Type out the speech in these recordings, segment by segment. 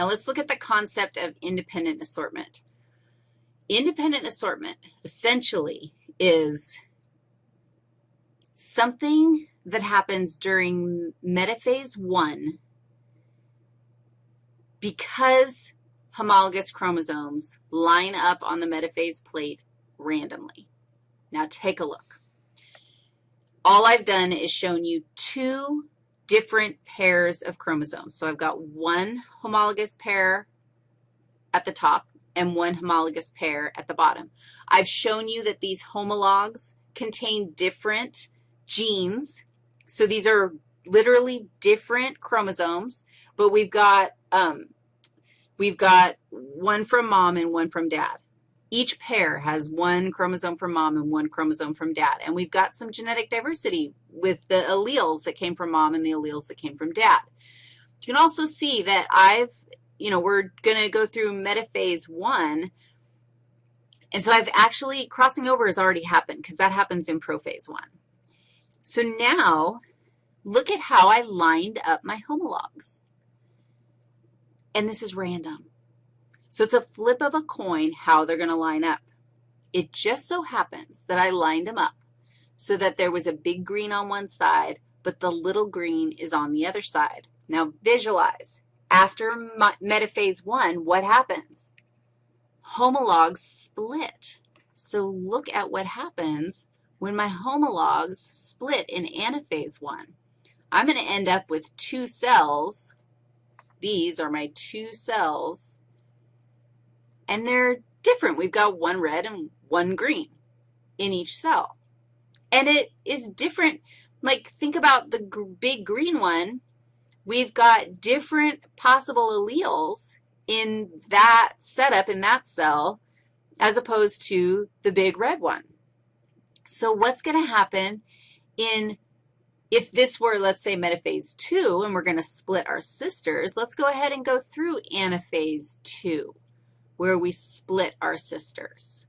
Now let's look at the concept of independent assortment. Independent assortment essentially is something that happens during metaphase 1 because homologous chromosomes line up on the metaphase plate randomly. Now take a look. All I've done is shown you two different pairs of chromosomes. So I've got one homologous pair at the top and one homologous pair at the bottom. I've shown you that these homologs contain different genes. So these are literally different chromosomes, but we've got, um, we've got one from mom and one from dad. Each pair has one chromosome from mom and one chromosome from dad. And we've got some genetic diversity with the alleles that came from mom and the alleles that came from dad. You can also see that I've, you know, we're going to go through metaphase one. And so I've actually, crossing over has already happened because that happens in prophase one. So now look at how I lined up my homologs. And this is random. So it's a flip of a coin how they're going to line up. It just so happens that I lined them up so that there was a big green on one side, but the little green is on the other side. Now visualize. After metaphase 1, what happens? Homologs split. So look at what happens when my homologs split in anaphase 1. I'm going to end up with two cells. These are my two cells and they're different. We've got one red and one green in each cell. And it is different. Like, think about the big green one. We've got different possible alleles in that setup, in that cell, as opposed to the big red one. So what's going to happen in, if this were, let's say, metaphase 2, and we're going to split our sisters, let's go ahead and go through anaphase 2 where we split our sisters.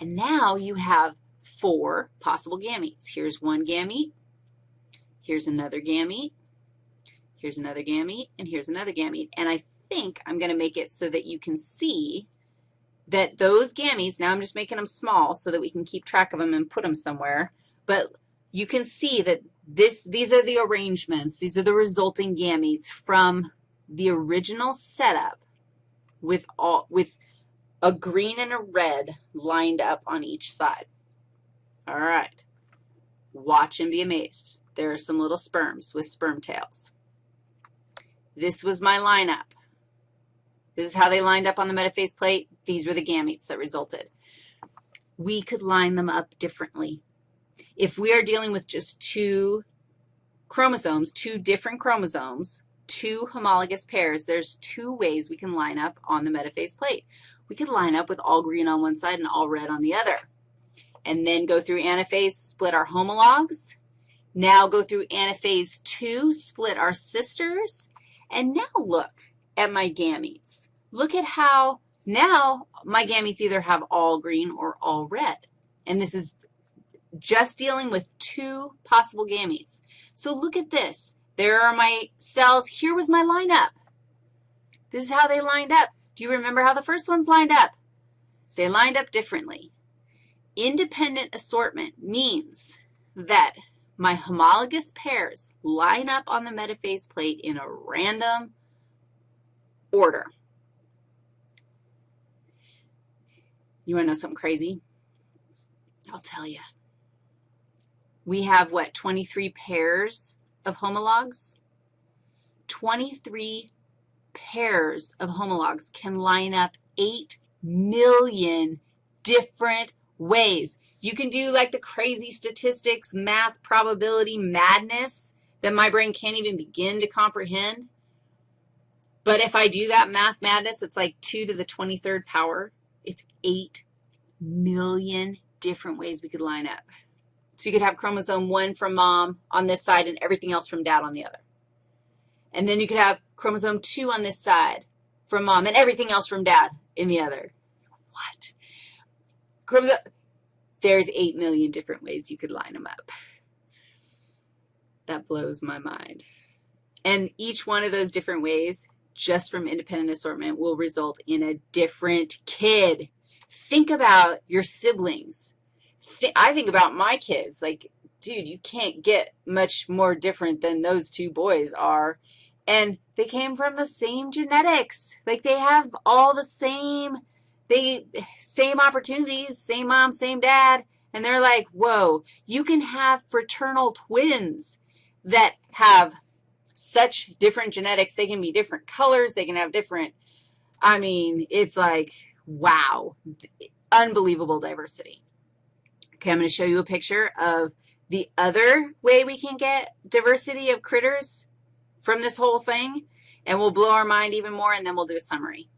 And now you have four possible gametes. Here's one gamete. Here's another gamete. Here's another gamete, and here's another gamete. And I think I'm going to make it so that you can see that those gametes, now I'm just making them small so that we can keep track of them and put them somewhere, but you can see that this, these are the arrangements. These are the resulting gametes from the original setup with, all, with a green and a red lined up on each side. All right. Watch and be amazed. There are some little sperms with sperm tails. This was my lineup. This is how they lined up on the metaphase plate. These were the gametes that resulted. We could line them up differently. If we are dealing with just two chromosomes, two different chromosomes, two homologous pairs, there's two ways we can line up on the metaphase plate. We could line up with all green on one side and all red on the other, and then go through anaphase, split our homologs. Now go through anaphase 2, split our sisters, and now look at my gametes. Look at how now my gametes either have all green or all red, and this is just dealing with two possible gametes. So look at this. There are my cells. Here was my lineup. This is how they lined up. Do you remember how the first ones lined up? They lined up differently. Independent assortment means that my homologous pairs line up on the metaphase plate in a random order. You want to know something crazy? I'll tell you. We have, what, 23 pairs of homologs, 23 pairs of homologs can line up 8 million different ways. You can do like the crazy statistics, math, probability, madness that my brain can't even begin to comprehend. But if I do that math madness, it's like 2 to the 23rd power. It's 8 million different ways we could line up. So you could have chromosome 1 from mom on this side and everything else from dad on the other. And then you could have chromosome 2 on this side from mom and everything else from dad in the other. What? Chromosome, there's 8 million different ways you could line them up. That blows my mind. And each one of those different ways just from independent assortment will result in a different kid. Think about your siblings. I think about my kids. Like, dude, you can't get much more different than those two boys are. And they came from the same genetics. Like, they have all the same, they, same opportunities, same mom, same dad. And they're like, whoa, you can have fraternal twins that have such different genetics. They can be different colors. They can have different, I mean, it's like, wow, unbelievable diversity. Okay, I'm going to show you a picture of the other way we can get diversity of critters from this whole thing, and we'll blow our mind even more, and then we'll do a summary.